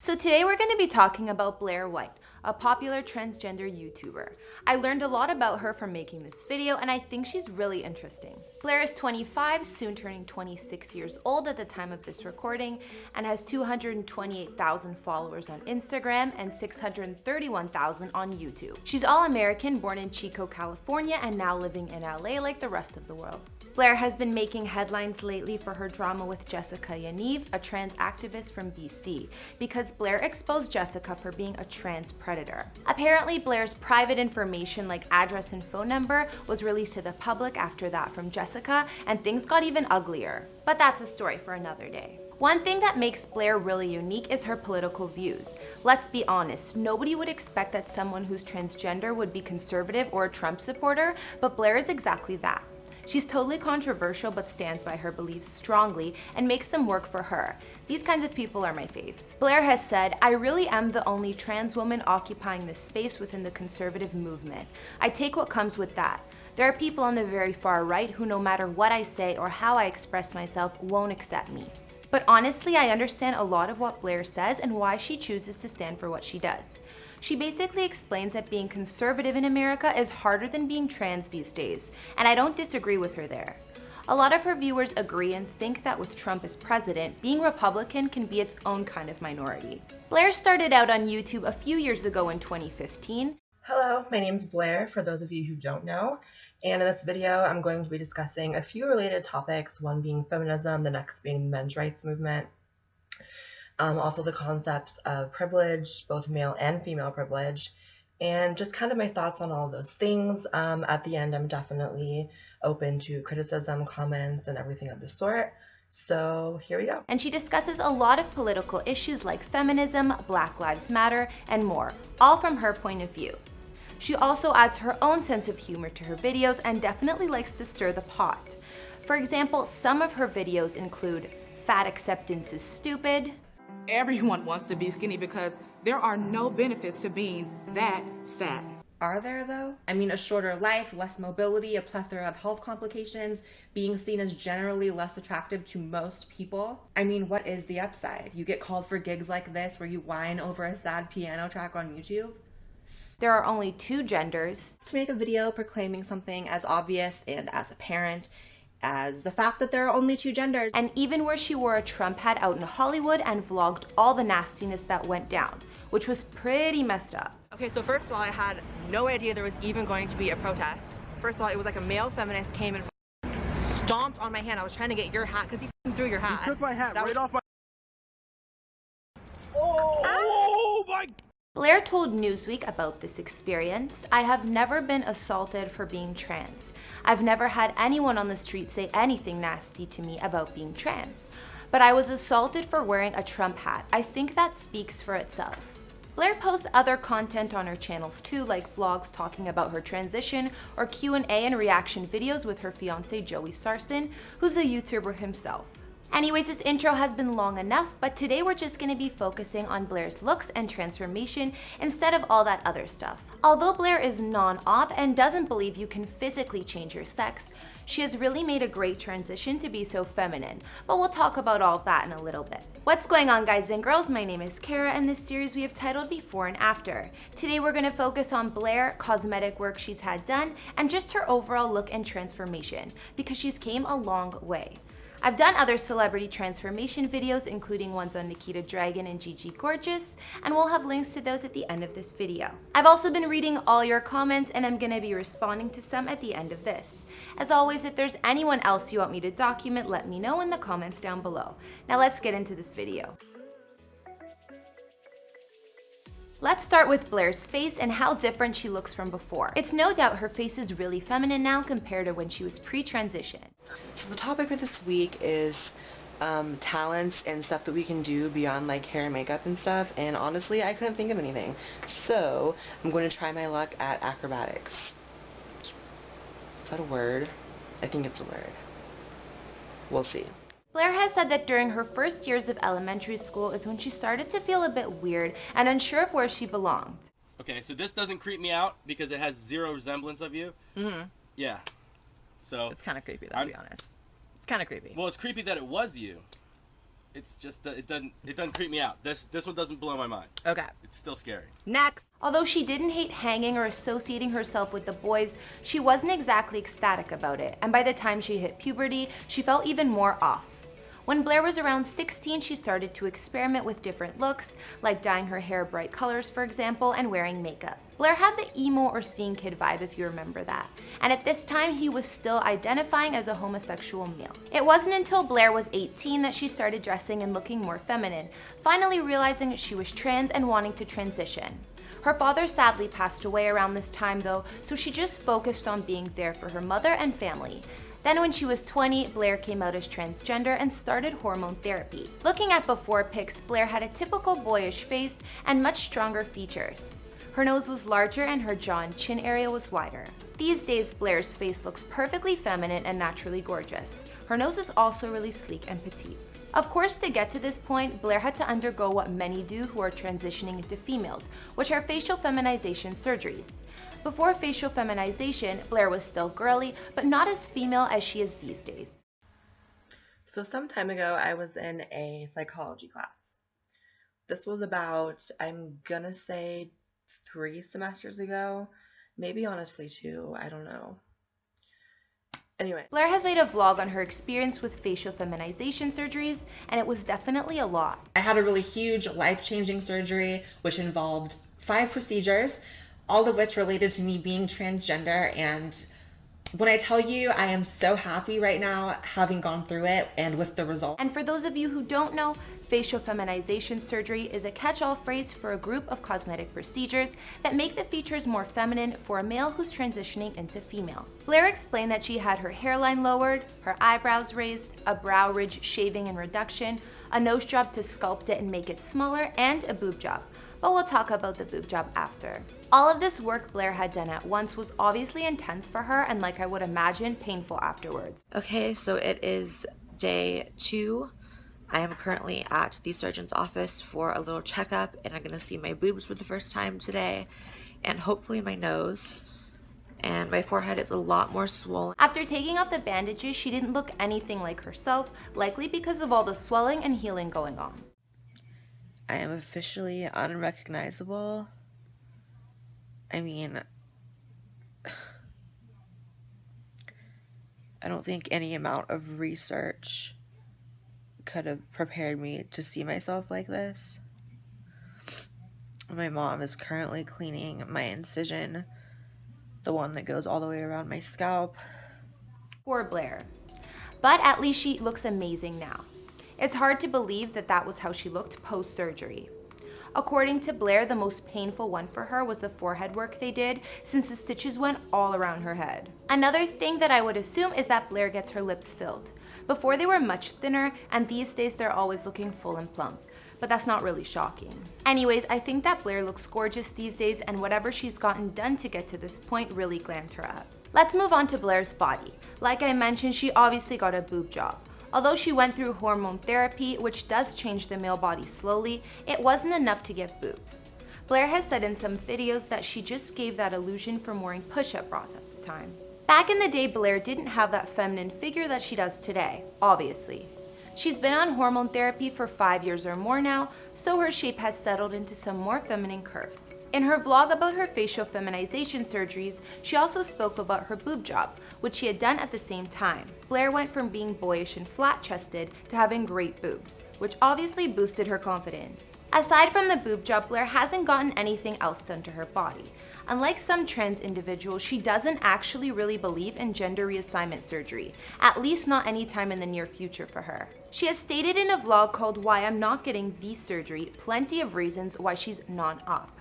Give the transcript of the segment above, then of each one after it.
So today we're going to be talking about Blair White, a popular transgender YouTuber. I learned a lot about her from making this video and I think she's really interesting. Blair is 25, soon turning 26 years old at the time of this recording and has 228,000 followers on Instagram and 631,000 on YouTube. She's all-American, born in Chico, California and now living in LA like the rest of the world. Blair has been making headlines lately for her drama with Jessica Yaniv, a trans activist from BC, because Blair exposed Jessica for being a trans predator. Apparently, Blair's private information like address and phone number was released to the public after that from Jessica, and things got even uglier. But that's a story for another day. One thing that makes Blair really unique is her political views. Let's be honest, nobody would expect that someone who's transgender would be conservative or a Trump supporter, but Blair is exactly that. She's totally controversial but stands by her beliefs strongly and makes them work for her. These kinds of people are my faves. Blair has said, I really am the only trans woman occupying this space within the conservative movement. I take what comes with that. There are people on the very far right who no matter what I say or how I express myself won't accept me. But honestly, I understand a lot of what Blair says and why she chooses to stand for what she does. She basically explains that being conservative in America is harder than being trans these days, and I don't disagree with her there. A lot of her viewers agree and think that with Trump as president, being Republican can be its own kind of minority. Blair started out on YouTube a few years ago in 2015. Hello, my name is Blair, for those of you who don't know. And in this video, I'm going to be discussing a few related topics, one being feminism, the next being the men's rights movement, um, also the concepts of privilege, both male and female privilege, and just kind of my thoughts on all of those things. Um, at the end, I'm definitely open to criticism, comments, and everything of the sort. So here we go. And she discusses a lot of political issues like feminism, Black Lives Matter, and more, all from her point of view. She also adds her own sense of humor to her videos and definitely likes to stir the pot. For example, some of her videos include Fat Acceptance is Stupid, everyone wants to be skinny because there are no benefits to being that fat. Are there though? I mean, a shorter life, less mobility, a plethora of health complications, being seen as generally less attractive to most people. I mean, what is the upside? You get called for gigs like this where you whine over a sad piano track on YouTube? There are only two genders. To make a video proclaiming something as obvious and as apparent as the fact that there are only two genders. And even where she wore a Trump hat out in Hollywood and vlogged all the nastiness that went down, which was pretty messed up. Okay, so first of all, I had no idea there was even going to be a protest. First of all, it was like a male feminist came and stomped on my hand. I was trying to get your hat because he threw your hat. He took my hat that right was... off my... Oh, ah! oh my... Blair told Newsweek about this experience. I have never been assaulted for being trans. I've never had anyone on the street say anything nasty to me about being trans. But I was assaulted for wearing a Trump hat. I think that speaks for itself. Blair posts other content on her channels too, like vlogs talking about her transition or Q&A and reaction videos with her fiance Joey Sarson, who's a YouTuber himself. Anyways, this intro has been long enough, but today we're just going to be focusing on Blair's looks and transformation instead of all that other stuff. Although Blair is non-op and doesn't believe you can physically change your sex, she has really made a great transition to be so feminine, but we'll talk about all of that in a little bit. What's going on guys and girls? My name is Kara and this series we have titled Before and After. Today we're going to focus on Blair, cosmetic work she's had done, and just her overall look and transformation, because she's came a long way. I've done other celebrity transformation videos, including ones on Nikita Dragon and Gigi Gorgeous, and we'll have links to those at the end of this video. I've also been reading all your comments and I'm gonna be responding to some at the end of this. As always, if there's anyone else you want me to document, let me know in the comments down below. Now let's get into this video. Let's start with Blair's face and how different she looks from before. It's no doubt her face is really feminine now compared to when she was pre-transition. So the topic for this week is um, talents and stuff that we can do beyond like hair and makeup and stuff and honestly I couldn't think of anything. So I'm going to try my luck at acrobatics. Is that a word? I think it's a word. We'll see. Blair has said that during her first years of elementary school is when she started to feel a bit weird and unsure of where she belonged. Okay, so this doesn't creep me out because it has zero resemblance of you. Mm-hmm. Yeah. So it's kind of creepy, though, to be honest. It's kind of creepy. Well, it's creepy that it was you. it's just uh, it doesn't it doesn't creep me out. This this one doesn't blow my mind. Okay. It's still scary. Next. Although she didn't hate hanging or associating herself with the boys, she wasn't exactly ecstatic about it, and by the time she hit puberty, she felt even more off. When Blair was around 16, she started to experiment with different looks, like dyeing her hair bright colors, for example, and wearing makeup. Blair had the emo or scene kid vibe, if you remember that. And at this time, he was still identifying as a homosexual male. It wasn't until Blair was 18 that she started dressing and looking more feminine, finally realizing she was trans and wanting to transition. Her father sadly passed away around this time though, so she just focused on being there for her mother and family. Then when she was 20, Blair came out as transgender and started hormone therapy. Looking at before pics, Blair had a typical boyish face and much stronger features. Her nose was larger and her jaw and chin area was wider. These days, Blair's face looks perfectly feminine and naturally gorgeous. Her nose is also really sleek and petite. Of course, to get to this point, Blair had to undergo what many do who are transitioning into females, which are facial feminization surgeries. Before facial feminization, Blair was still girly, but not as female as she is these days. So some time ago, I was in a psychology class. This was about, I'm gonna say, three semesters ago. Maybe honestly two, I don't know. Anyway. Blair has made a vlog on her experience with facial feminization surgeries, and it was definitely a lot. I had a really huge life-changing surgery, which involved five procedures, all of which related to me being transgender and when I tell you I am so happy right now having gone through it and with the result. And for those of you who don't know, facial feminization surgery is a catch-all phrase for a group of cosmetic procedures that make the features more feminine for a male who's transitioning into female. Blair explained that she had her hairline lowered, her eyebrows raised, a brow ridge shaving and reduction, a nose job to sculpt it and make it smaller, and a boob job but we'll talk about the boob job after. All of this work Blair had done at once was obviously intense for her and like I would imagine, painful afterwards. Okay, so it is day two. I am currently at the surgeon's office for a little checkup and I'm gonna see my boobs for the first time today and hopefully my nose and my forehead is a lot more swollen. After taking off the bandages, she didn't look anything like herself, likely because of all the swelling and healing going on. I am officially unrecognizable. I mean, I don't think any amount of research could have prepared me to see myself like this. My mom is currently cleaning my incision, the one that goes all the way around my scalp. Poor Blair. But at least she looks amazing now. It's hard to believe that that was how she looked post-surgery. According to Blair, the most painful one for her was the forehead work they did since the stitches went all around her head. Another thing that I would assume is that Blair gets her lips filled. Before they were much thinner and these days they're always looking full and plump but that's not really shocking. Anyways, I think that Blair looks gorgeous these days and whatever she's gotten done to get to this point really glammed her up. Let's move on to Blair's body. Like I mentioned, she obviously got a boob job. Although she went through hormone therapy, which does change the male body slowly, it wasn't enough to get boobs. Blair has said in some videos that she just gave that illusion from wearing push-up bras at the time. Back in the day, Blair didn't have that feminine figure that she does today, obviously. She's been on hormone therapy for five years or more now, so her shape has settled into some more feminine curves. In her vlog about her facial feminization surgeries, she also spoke about her boob job, which she had done at the same time. Blair went from being boyish and flat-chested to having great boobs, which obviously boosted her confidence. Aside from the boob job, Blair hasn't gotten anything else done to her body. Unlike some trans individuals, she doesn't actually really believe in gender reassignment surgery, at least not anytime in the near future for her. She has stated in a vlog called Why I'm Not Getting the Surgery plenty of reasons why she's not up.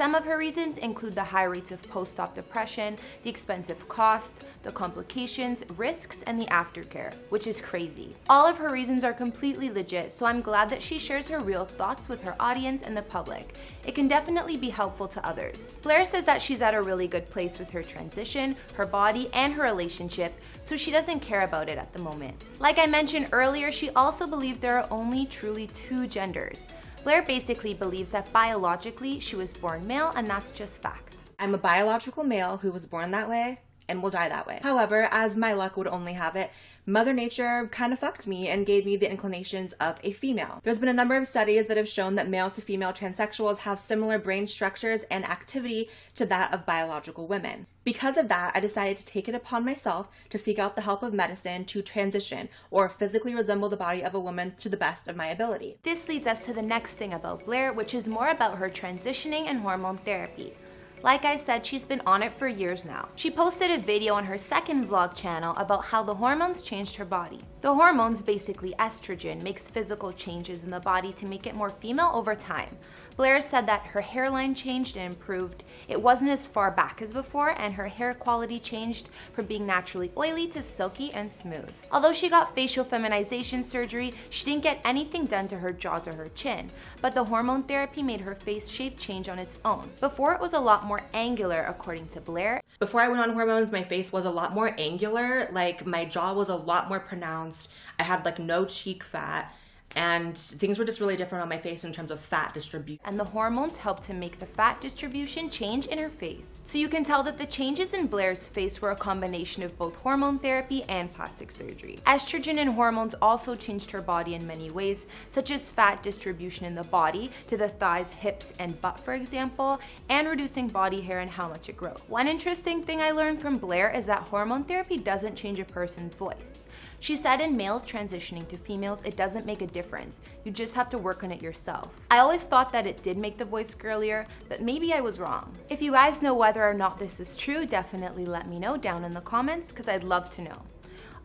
Some of her reasons include the high rates of post-op depression, the expensive cost, the complications, risks, and the aftercare, which is crazy. All of her reasons are completely legit, so I'm glad that she shares her real thoughts with her audience and the public. It can definitely be helpful to others. Blair says that she's at a really good place with her transition, her body, and her relationship, so she doesn't care about it at the moment. Like I mentioned earlier, she also believes there are only truly two genders. Blair basically believes that biologically she was born male and that's just fact. I'm a biological male who was born that way, and will die that way. However, as my luck would only have it, Mother Nature kind of fucked me and gave me the inclinations of a female. There's been a number of studies that have shown that male to female transsexuals have similar brain structures and activity to that of biological women. Because of that, I decided to take it upon myself to seek out the help of medicine to transition or physically resemble the body of a woman to the best of my ability. This leads us to the next thing about Blair, which is more about her transitioning and hormone therapy. Like I said, she's been on it for years now. She posted a video on her second vlog channel about how the hormones changed her body. The hormones, basically estrogen, makes physical changes in the body to make it more female over time. Blair said that her hairline changed and improved. It wasn't as far back as before and her hair quality changed from being naturally oily to silky and smooth. Although she got facial feminization surgery, she didn't get anything done to her jaws or her chin, but the hormone therapy made her face shape change on its own. Before it was a lot more angular according to Blair. Before I went on hormones, my face was a lot more angular, like my jaw was a lot more pronounced. I had like no cheek fat and things were just really different on my face in terms of fat distribution. And the hormones helped to make the fat distribution change in her face. So you can tell that the changes in Blair's face were a combination of both hormone therapy and plastic surgery. Estrogen and hormones also changed her body in many ways, such as fat distribution in the body to the thighs, hips, and butt for example, and reducing body hair and how much it grows. One interesting thing I learned from Blair is that hormone therapy doesn't change a person's voice. She said in males transitioning to females, it doesn't make a difference. You just have to work on it yourself. I always thought that it did make the voice girlier, but maybe I was wrong. If you guys know whether or not this is true, definitely let me know down in the comments because I'd love to know.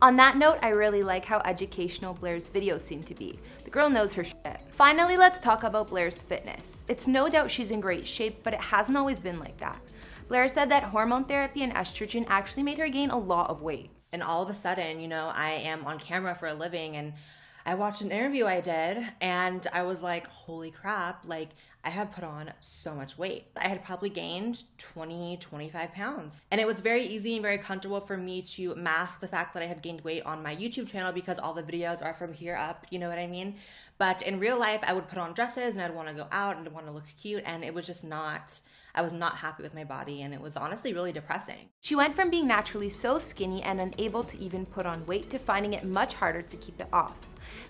On that note, I really like how educational Blair's videos seem to be. The girl knows her shit. Finally, let's talk about Blair's fitness. It's no doubt she's in great shape, but it hasn't always been like that. Blair said that hormone therapy and estrogen actually made her gain a lot of weight. And all of a sudden, you know, I am on camera for a living and I watched an interview I did and I was like, holy crap, like I have put on so much weight. I had probably gained 20, 25 pounds. And it was very easy and very comfortable for me to mask the fact that I had gained weight on my YouTube channel because all the videos are from here up, you know what I mean? But in real life, I would put on dresses and I'd want to go out and want to look cute and it was just not I was not happy with my body and it was honestly really depressing. She went from being naturally so skinny and unable to even put on weight to finding it much harder to keep it off.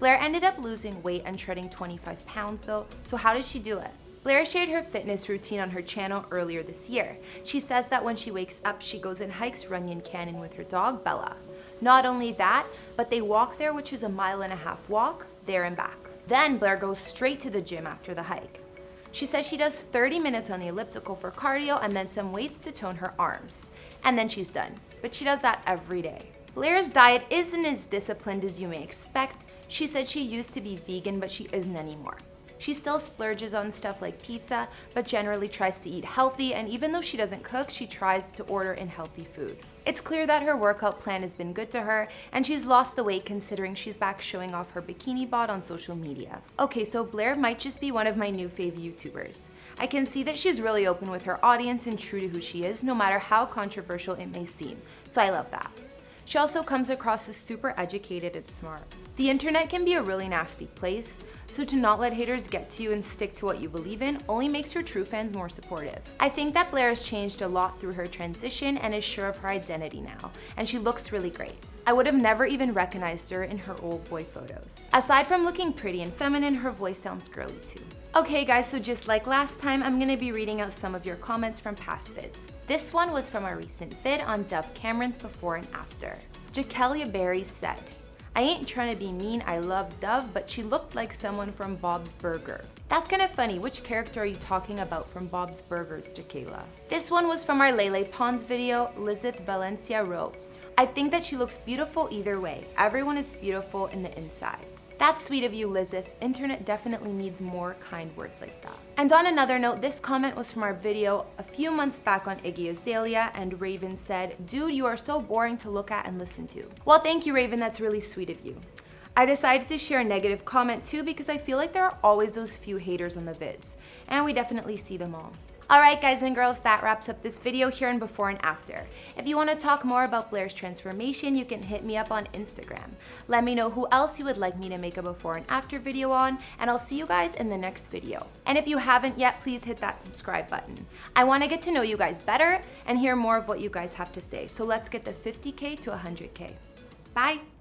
Blair ended up losing weight and shedding 25 pounds though, so how did she do it? Blair shared her fitness routine on her channel earlier this year. She says that when she wakes up, she goes and hikes Runyon Canyon with her dog, Bella. Not only that, but they walk there, which is a mile and a half walk, there and back. Then Blair goes straight to the gym after the hike. She says she does 30 minutes on the elliptical for cardio and then some weights to tone her arms. And then she's done. But she does that every day. Blair's diet isn't as disciplined as you may expect. She said she used to be vegan, but she isn't anymore. She still splurges on stuff like pizza, but generally tries to eat healthy, and even though she doesn't cook, she tries to order in healthy food. It's clear that her workout plan has been good to her, and she's lost the weight considering she's back showing off her bikini bod on social media. Okay, so Blair might just be one of my new fave YouTubers. I can see that she's really open with her audience and true to who she is, no matter how controversial it may seem, so I love that. She also comes across as super educated and smart. The internet can be a really nasty place, so to not let haters get to you and stick to what you believe in only makes your true fans more supportive. I think that Blair has changed a lot through her transition and is sure of her identity now, and she looks really great. I would have never even recognized her in her old boy photos. Aside from looking pretty and feminine, her voice sounds girly too. Okay guys, so just like last time, I'm gonna be reading out some of your comments from past vids. This one was from a recent vid on Dove Cameron's before and after. Jakelia Berry said, I ain't trying to be mean, I love Dove, but she looked like someone from Bob's Burger. That's kind of funny, which character are you talking about from Bob's Burgers, Jakeila? This one was from our Lele Pons video, Lizeth Valencia wrote, I think that she looks beautiful either way. Everyone is beautiful in the inside. That's sweet of you, Lizeth. Internet definitely needs more kind words like that. And on another note, this comment was from our video a few months back on Iggy Azalea, and Raven said, Dude, you are so boring to look at and listen to. Well, thank you, Raven. That's really sweet of you. I decided to share a negative comment too because I feel like there are always those few haters on the vids, and we definitely see them all. Alright guys and girls, that wraps up this video here in before and after. If you want to talk more about Blair's transformation, you can hit me up on Instagram. Let me know who else you would like me to make a before and after video on, and I'll see you guys in the next video. And if you haven't yet, please hit that subscribe button. I want to get to know you guys better and hear more of what you guys have to say, so let's get the 50k to 100k. Bye!